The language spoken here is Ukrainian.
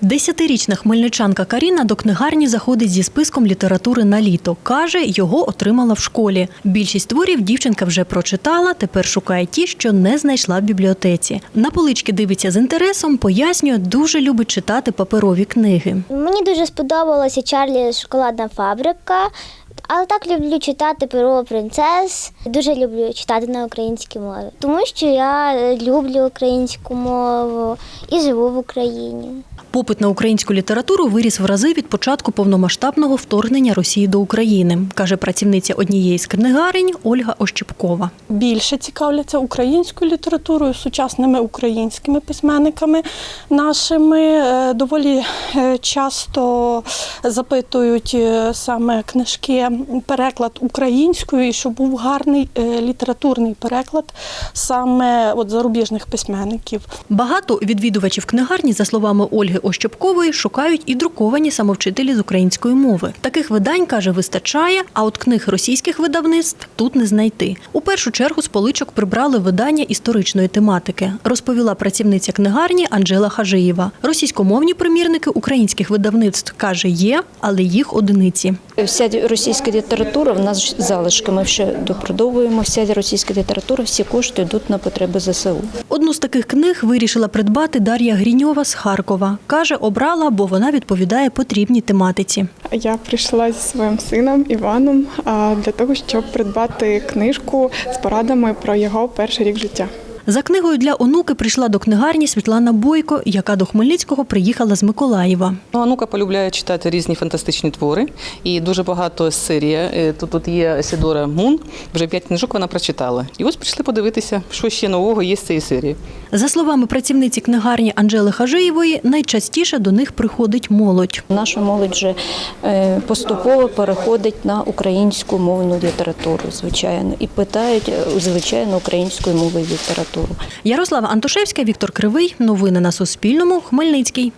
Десятирічна хмельничанка Каріна до книгарні заходить зі списком літератури на літо. Каже, його отримала в школі. Більшість творів дівчинка вже прочитала, тепер шукає ті, що не знайшла в бібліотеці. На полички дивиться з інтересом, пояснює, дуже любить читати паперові книги. Мені дуже сподобалася Чарлі шоколадна фабрика. Але так люблю читати перо принцес. Дуже люблю читати на українській мові, тому що я люблю українську мову і живу в Україні. Попит на українську літературу виріс в рази від початку повномасштабного вторгнення Росії до України, каже працівниця однієї з книгарень Ольга Ощепкова. більше цікавляться українською літературою, сучасними українськими письменниками нашими. Е, Доволі е, часто запитують е, саме книжки, переклад українською, і щоб був гарний літературний переклад саме от зарубіжних письменників. Багато відвідувачів книгарні, за словами Ольги Ощепкової, шукають і друковані самовчителі з української мови. Таких видань каже, вистачає, а от книг російських видавництв тут не знайти. У першу чергу з поличок прибрали видання історичної тематики, розповіла працівниця книгарні Анжела Хажиєва. Російськомовні примірники українських видавництв каже, є, але їх одиниці. Вся російська література в нас залишки. Ми ще допродовуємо. Вся російська література, всі кошти йдуть на потреби ЗСУ. Одну з таких книг вирішила придбати Дар'я Гріньова з Харкова. Каже, обрала, бо вона відповідає потрібній тематиці. Я прийшла зі своїм сином Іваном для того, щоб придбати книжку з порадами про його перший рік життя. За книгою для онуки прийшла до книгарні Світлана Бойко, яка до Хмельницького приїхала з Миколаєва. Ну, Анука полюбляє читати різні фантастичні твори, і дуже багато з серії. Е, Тут, тут є Сідора Мун, вже п'ять книжок вона прочитала. І ось прийшли подивитися, що ще нового є з цієї серії. За словами працівниці книгарні Анжели Хажиєвої, найчастіше до них приходить молодь. Наша молодь вже е, поступово переходить на українську мовну літературу, звичайно, і питають е, звичайно українською мовою літературу. Ярослава Антошевська, Віктор Кривий. Новини на Суспільному. Хмельницький.